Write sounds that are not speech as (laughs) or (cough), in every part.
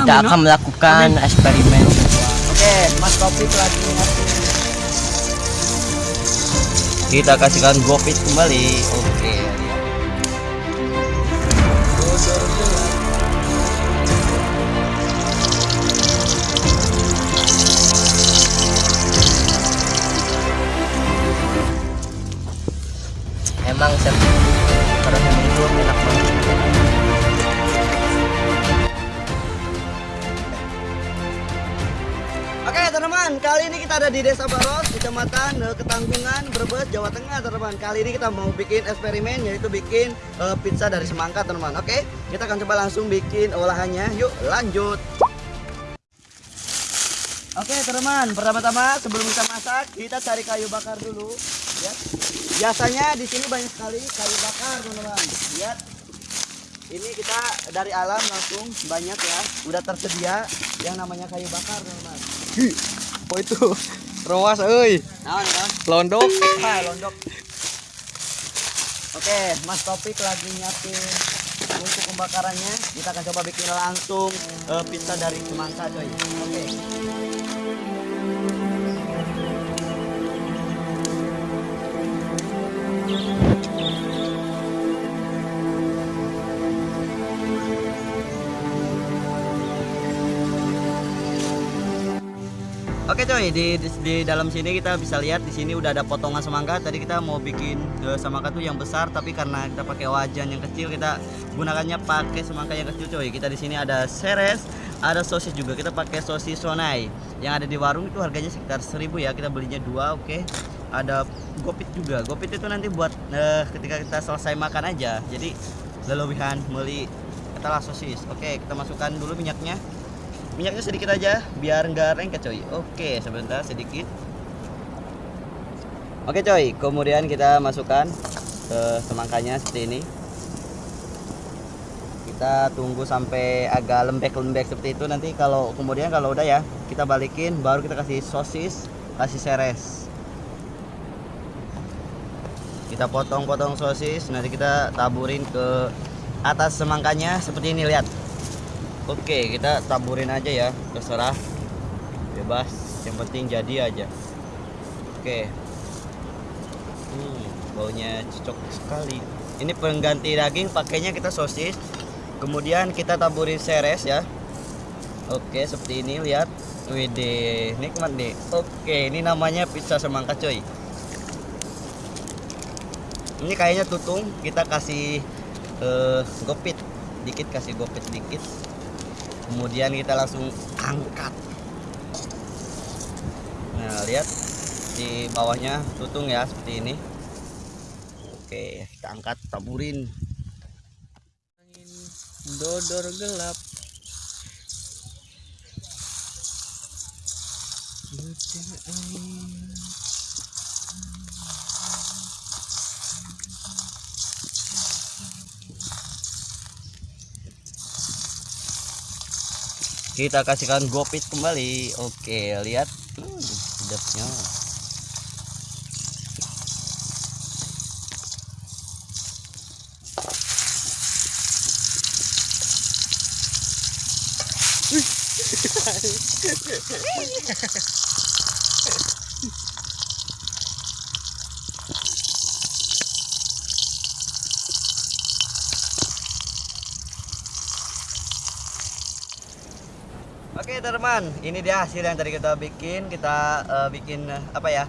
kita akan melakukan eksperimen. Oke, Mas Topik lagi kita kasihkan gopit kembali. Oke kita ada di Desa Baros, Kecamatan eh, Ketanggungan, Brebes, Jawa Tengah teman-teman. Kali ini kita mau bikin eksperimen yaitu bikin eh, pizza dari semangka teman-teman. Oke, kita akan coba langsung bikin olahannya. Yuk lanjut. Oke teman-teman, pertama-tama sebelum kita masak kita cari kayu bakar dulu. Ya. Biasanya di sini banyak sekali kayu bakar teman-teman. Lihat, ini kita dari alam langsung banyak ya, udah tersedia yang namanya kayu bakar teman-teman. Oh itu Roas euy. Naon, naon? Londok. Ah, londok. Oke, Mas Topik lagi nyiapin untuk pembakarannya. Kita akan coba bikin langsung eh, pizza dari semangka, coy. Oke. Oke coy, di, di, di dalam sini kita bisa lihat di sini udah ada potongan semangka. Tadi kita mau bikin eh, semangka tuh yang besar, tapi karena kita pakai wajan yang kecil, kita gunakannya pakai semangka yang kecil coy. Kita di sini ada seres, ada sosis juga. Kita pakai sosis sonai. Yang ada di warung itu harganya sekitar 1000 ya. Kita belinya dua, oke. Ada gopit juga. Gopit itu nanti buat eh, ketika kita selesai makan aja. Jadi leluwihan beli katalah sosis. Oke, kita masukkan dulu minyaknya minyaknya sedikit aja biar nggak lengket coy. Oke sebentar sedikit. Oke coy kemudian kita masukkan ke semangkanya seperti ini. Kita tunggu sampai agak lembek-lembek seperti itu. Nanti kalau kemudian kalau udah ya kita balikin baru kita kasih sosis kasih seres. Kita potong-potong sosis nanti kita taburin ke atas semangkanya seperti ini lihat Oke, kita taburin aja ya, terserah. Bebas, yang penting jadi aja. Oke. Hmm, baunya cocok sekali. Ini pengganti daging, pakainya kita sosis. Kemudian kita taburin seres ya. Oke, seperti ini lihat. Wede, nikmat nih. Oke, ini namanya pizza semangka coy. Ini kayaknya tutung, kita kasih eh, gopit dikit kasih gopit dikit kemudian kita langsung angkat. Nah lihat di bawahnya tutung ya seperti ini. Oke kita angkat taburin. Angin dodor gelap. Kita kasihkan gopit kembali. Oke lihat. Hmm, sedapnya (laughs) Oke teman, ini dia hasil yang tadi kita bikin. Kita eh, bikin eh, apa ya?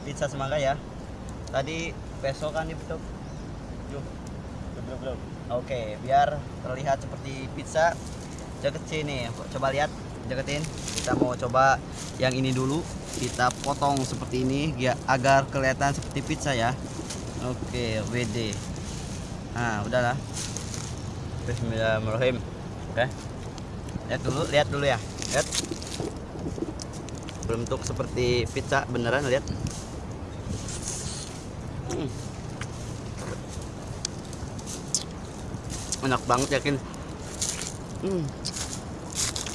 Pizza semangka ya. Tadi besok kan dibentuk. Yuk. Belum, belum. Oke, biar terlihat seperti pizza. Deket sini, coba lihat, deketin. Kita mau coba yang ini dulu. Kita potong seperti ini ya agar kelihatan seperti pizza ya. Oke, WD. Nah, udahlah. Bismillahirrahmanirrahim. Oke lihat dulu lihat dulu ya lihat berbentuk seperti pizza beneran lihat. Hmm. enak banget yakin? Hmm.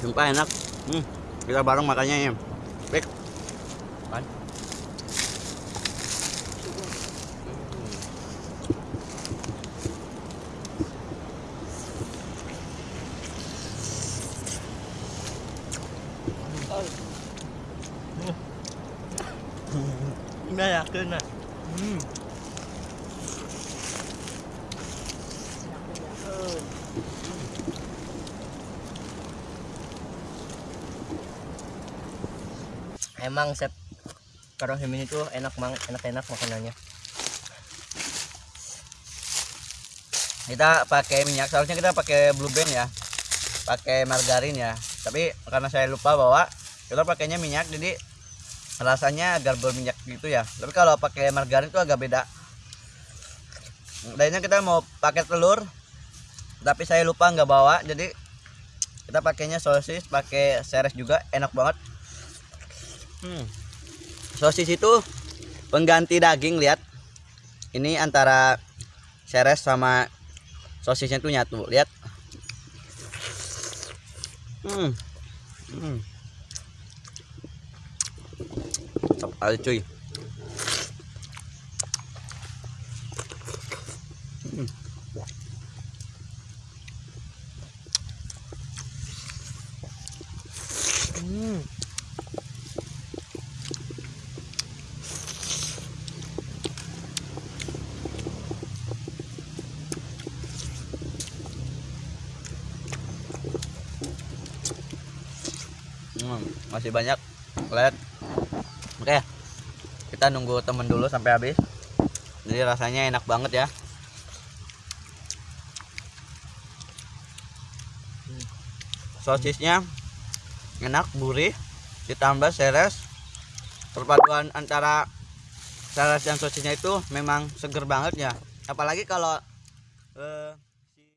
sumpah enak. Hmm. kita bareng makannya ya baik Nggak yakin nah. Emang set Karong Himin itu enak mang enak-enak makanannya. kita pakai minyak seharusnya kita pakai blue band ya pakai margarin ya tapi karena saya lupa bawa kita pakainya minyak jadi rasanya agak berminyak gitu ya. Tapi kalau pakai margarin itu agak beda. Lainnya kita mau pakai telur tapi saya lupa nggak bawa jadi kita pakainya sosis pakai seres juga enak banget. Hmm. sosis itu pengganti daging lihat. Ini antara seres sama sosisnya tuh nyatu lihat. Hmm. Hmm Kali cuy. Hmm. Hmm, masih banyak lihat oke kita nunggu temen dulu sampai habis. Jadi rasanya enak banget ya. Sosisnya enak gurih ditambah seres. Perpaduan antara seres dan sosisnya itu memang seger banget ya. Apalagi kalau eh,